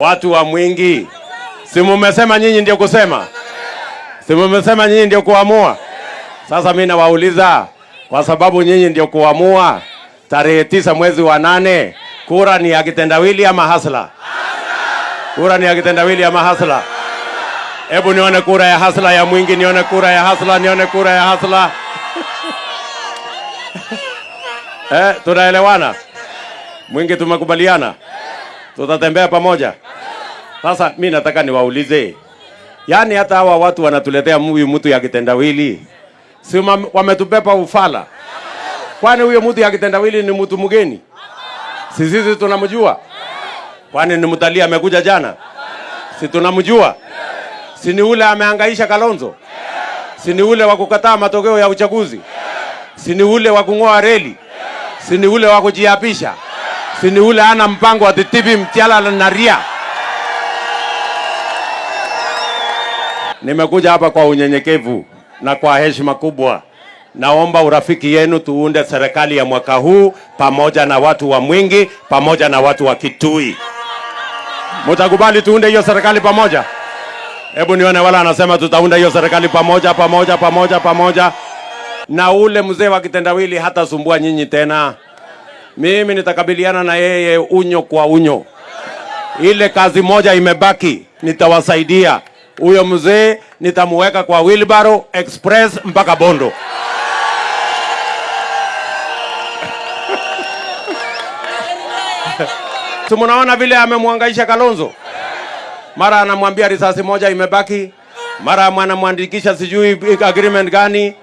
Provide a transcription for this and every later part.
Watu wa Mwingi, si mumesema nyinyi ndio kusema, si mumesema nyinyi ndio kuamua? Sasa mimi nawauliza, kwa sababu nyinyi ndio kuamua, tarehe tisa mwezi wa nane, kura ni ya kitendawili ama hasla? Kura ni ya kitendawili ama hasla? Hebu nione kura ya hasla ya Mwingi, nione kura ya hasla, nione kura ya hasla. Eh, tunaelewana? Mwingi tumekubaliana, tutatembea pamoja. Sasa mi nataka niwaulize, yaani hata hawa watu wanatuletea huyu mtu ya kitendawili, si wame- wametupepa ufala? Kwani huyo mtu ya kitendawili ni mtu mgeni? Si sisi tunamjua? Kwani ni mtalii amekuja jana? Si tunamjua? Si ni ule amehangaisha Kalonzo? Si ni ule wa kukataa matokeo ya uchaguzi? Si ni ule wa kung'oa reli? Si ni ule wa kujiapisha? Si ni ule ana mpango wa titibi mtiala na ria? Nimekuja hapa kwa unyenyekevu na kwa heshima kubwa. Naomba urafiki yenu, tuunde serikali ya mwaka huu pamoja na watu wa Mwingi, pamoja na watu wa Kitui. Mtakubali tuunde hiyo serikali pamoja? Hebu nione wala anasema tutaunda hiyo serikali pamoja pamoja pamoja pamoja, na ule mzee wa kitendawili hata hatasumbua nyinyi tena. Mimi nitakabiliana na yeye unyo kwa unyo. Ile kazi moja imebaki, nitawasaidia huyo mzee, nitamuweka kwa wheelbarrow express mpaka Bondo. simunaona vile amemwangaisha Kalonzo? Mara anamwambia risasi moja imebaki, mara anamwandikisha sijui agreement gani,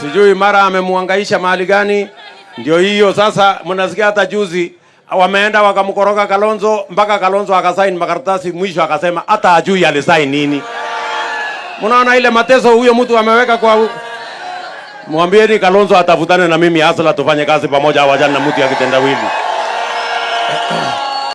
sijui mara amemwangaisha mahali gani. Ndio hiyo sasa, mnasikia hata juzi wameenda wakamkoroga Kalonzo mpaka Kalonzo akasaini makaratasi, mwisho akasema hata ajui alisaini nini. Mnaona ile mateso huyo mtu ameweka kwa Mwambieni Kalonzo atafutane na mimi Asla, tufanye kazi pamoja, awajani na mtu ya kitendawili.